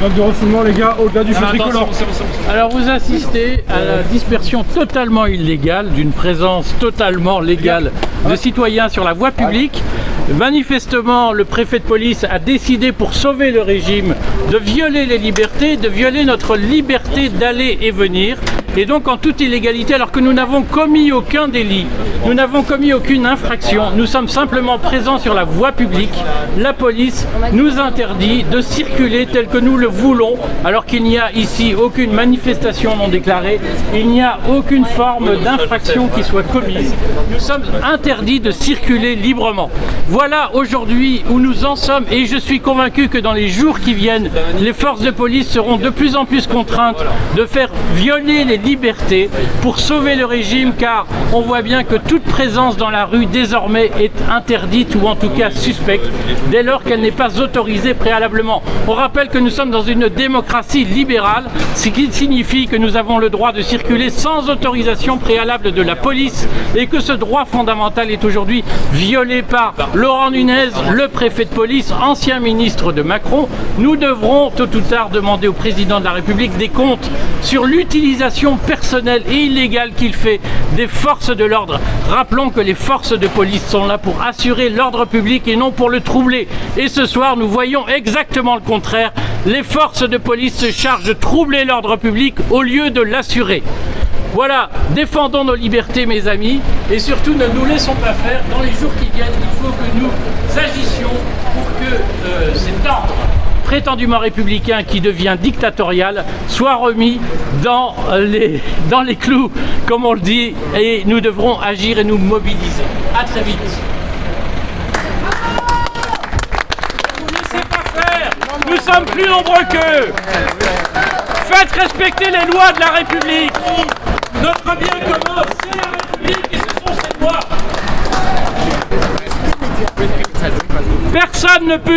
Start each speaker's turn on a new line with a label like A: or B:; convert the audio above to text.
A: Vague de refoulement, les gars, au-delà du feu tricolore.
B: Alors vous assistez à la dispersion totalement illégale d'une présence totalement légale de citoyens sur la voie publique. Manifestement, le préfet de police a décidé pour sauver le régime de violer les libertés, de violer notre liberté d'aller et venir. Et donc en toute illégalité, alors que nous n'avons commis aucun délit, nous n'avons commis aucune infraction, nous sommes simplement présents sur la voie publique. La police nous interdit de circuler tel que nous le voulons, alors qu'il n'y a ici aucune manifestation non déclarée, il n'y a aucune forme d'infraction qui soit commise. Nous sommes interdits de circuler librement. Voilà aujourd'hui où nous en sommes et je suis convaincu que dans les jours qui viennent, les forces de police seront de plus en plus contraintes de faire violer les liberté pour sauver le régime car on voit bien que toute présence dans la rue désormais est interdite ou en tout cas suspecte dès lors qu'elle n'est pas autorisée préalablement. On rappelle que nous sommes dans une démocratie libérale, ce qui signifie que nous avons le droit de circuler sans autorisation préalable de la police et que ce droit fondamental est aujourd'hui violé par Laurent Nunez, le préfet de police, ancien ministre de Macron. Nous devrons tôt ou tard demander au président de la République des comptes sur l'utilisation personnel et illégal qu'il fait des forces de l'ordre. Rappelons que les forces de police sont là pour assurer l'ordre public et non pour le troubler. Et ce soir, nous voyons exactement le contraire. Les forces de police se chargent de troubler l'ordre public au lieu de l'assurer. Voilà, défendons nos libertés mes amis et surtout ne nous laissons pas faire. Dans les jours qui viennent, il faut que nous agissions prétendument républicain qui devient dictatorial soit remis dans les, dans les clous, comme on le dit, et nous devrons agir et nous mobiliser. A très vite. Ne vous laissez pas faire Nous sommes plus nombreux qu'eux Faites respecter les lois de la République Notre bien commun, c'est la République et ce sont ses lois Personne ne peut